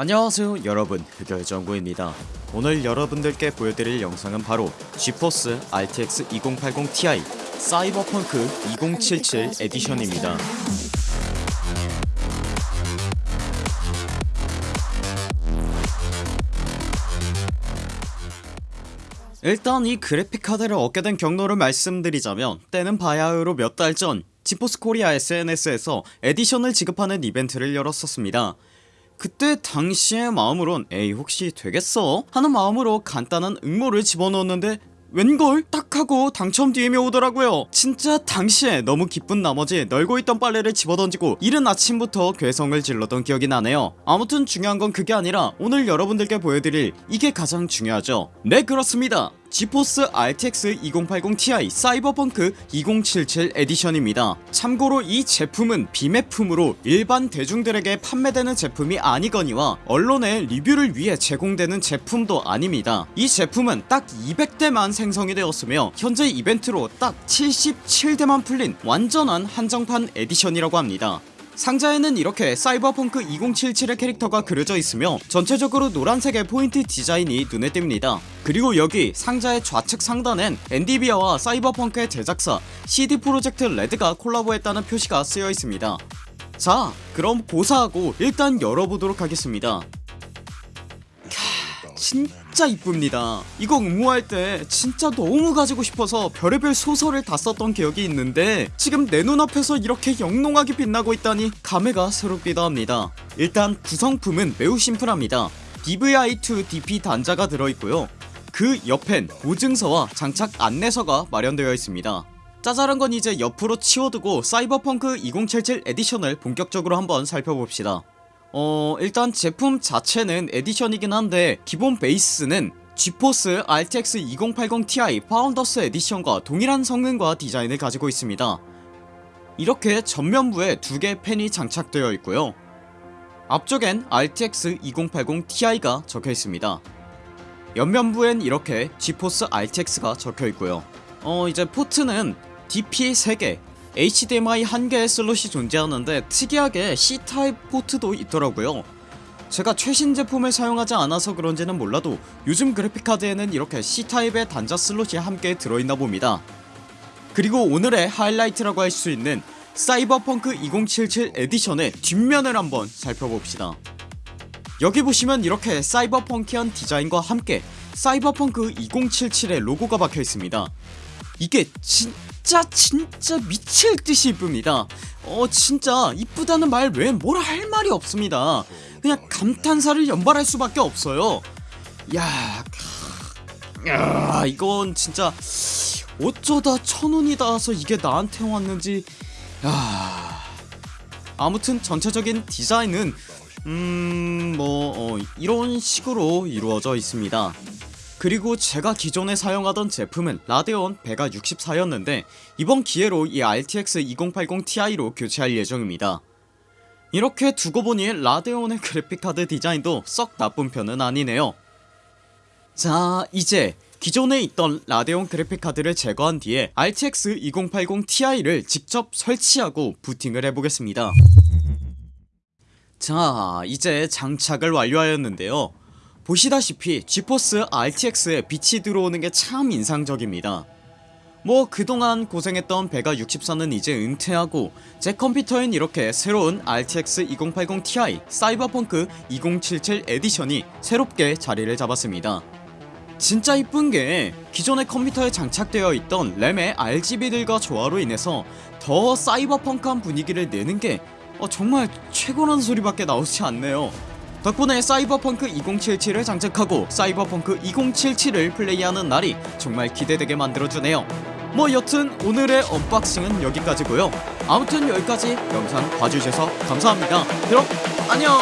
안녕하세요 여러분. 흑열정구입니다. 오늘 여러분들께 보여드릴 영상은 바로 지포스 RTX 2080 Ti 사이버펑크 2077 edition입니다. 일단 이 그래픽카드를 얻게 된 경로를 말씀드리자면 때는 바야흐로 몇 달 전 지포스 코리아 SNS에서 edition을 지급하는 이벤트를 열었었습니다 그때 당시의 마음으론 에이 혹시 되겠어? 하는 마음으로 간단한 응모를 집어넣었는데 웬걸 딱 하고 당첨 DM이 오더라고요. 진짜 당시에 너무 기쁜 나머지 널고 있던 빨래를 집어던지고 이른 아침부터 괴성을 질렀던 기억이 나네요. 아무튼 중요한 건 그게 아니라 오늘 여러분들께 보여드릴 이게 가장 중요하죠. 네 그렇습니다 지포스 RTX 2080 Ti 사이버펑크 2077 에디션입니다. 참고로 이 제품은 비매품으로 일반 대중들에게 판매되는 제품이 아니거니와 언론의 리뷰를 위해 제공되는 제품도 아닙니다. 이 제품은 딱 200대만 생산이 되었으며 현재 이벤트로 딱 77대만 풀린 완전한 한정판 에디션이라고 합니다 상자에는 이렇게 사이버펑크 2077의 캐릭터가 그려져 있으며 전체적으로 노란색의 포인트 디자인이 눈에 띕니다. 그리고 여기 상자의 좌측 상단엔 엔디비아와 사이버펑크의 제작사 CD 프로젝트 레드가 콜라보했다는 표시가 쓰여 있습니다. 자 그럼 각설하고 일단 열어보도록 하겠습니다. 캬, 진짜 이쁩니다. 이거 응모할 때 진짜 너무 가지고 싶어서 별의별 소설을 다 썼던 기억이 있는데 지금 내 눈앞에서 이렇게 영롱하게 빛나고 있다니 감회가 새롭기도 합니다. 일단 구성품은 매우 심플합니다. DVI2 DP 단자가 들어있고요. 그 옆엔 보증서와 장착 안내서가 마련되어 있습니다. 짜잘한 건 이제 옆으로 치워두고 사이버펑크 2077 에디션을 본격적으로 한번 살펴봅시다 어 일단 제품 자체는 에디션이긴 한데 기본 베이스는 지포스 RTX 2080 Ti 파운더스 에디션과 동일한 성능과 디자인을 가지고 있습니다. 이렇게 전면부에 두 개의 팬이 장착되어 있고요. 앞쪽엔 RTX 2080 Ti가 적혀있습니다. 옆면부엔 이렇게 지포스 RTX가 적혀있고요. 어 이제 포트는 DP 3개 HDMI 1개의 슬롯이 존재하는데 특이하게 C타입 포트도 있더라고요. 제가 최신 제품을 사용하지 않아서 그런지는 몰라도 요즘 그래픽카드에는 이렇게 C타입의 단자 슬롯이 함께 들어있나 봅니다. 그리고 오늘의 하이라이트라고 할 수 있는 사이버펑크 2077 에디션의 뒷면을 한번 살펴봅시다. 여기 보시면 이렇게 사이버펑키한 디자인과 함께 사이버펑크 2077의 로고가 박혀있습니다. 이게 진짜 진짜 미칠 듯이 이쁩니다. 어 진짜 이쁘다는 말 외에 뭐라 할 말이 없습니다. 그냥 감탄사를 연발할 수밖에 없어요. 야, 야 이건 진짜 어쩌다 천운이 닿아서 이게 나한테 왔는지. 야 아무튼 전체적인 디자인은 음뭐 어, 이런 식으로 이루어져 있습니다 그리고 제가 기존에 사용하던 제품은 라데온 베가 64였는데 이번 기회로 이 RTX 2080 Ti로 교체할 예정입니다. 이렇게 두고 보니 라데온의 그래픽카드 디자인도 썩 나쁜 편은 아니네요. 자 이제 기존에 있던 라데온 그래픽카드를 제거한 뒤에 RTX 2080 Ti를 직접 설치하고 부팅을 해보겠습니다. 자 이제 장착을 완료하였는데요 보시다시피 지포스 RTX에 빛이 들어오는 게 참 인상적입니다. 뭐 그동안 고생했던 베가 64는 이제 은퇴하고 제 컴퓨터엔 이렇게 새로운 RTX 2080 Ti 사이버펑크 2077 에디션이 새롭게 자리를 잡았습니다. 진짜 이쁜게 기존의 컴퓨터에 장착되어 있던 램의 RGB들과 조화로 인해서 더 사이버펑크한 분위기를 내는게 어, 정말 최고라는 소리밖에 나오지 않네요 덕분에 사이버펑크 2077을 장착하고 사이버펑크 2077을 플레이하는 날이 정말 기대되게 만들어주네요. 뭐 여튼 오늘의 언박싱은 여기까지고요. 아무튼 여기까지 영상 봐주셔서 감사합니다. 그럼 안녕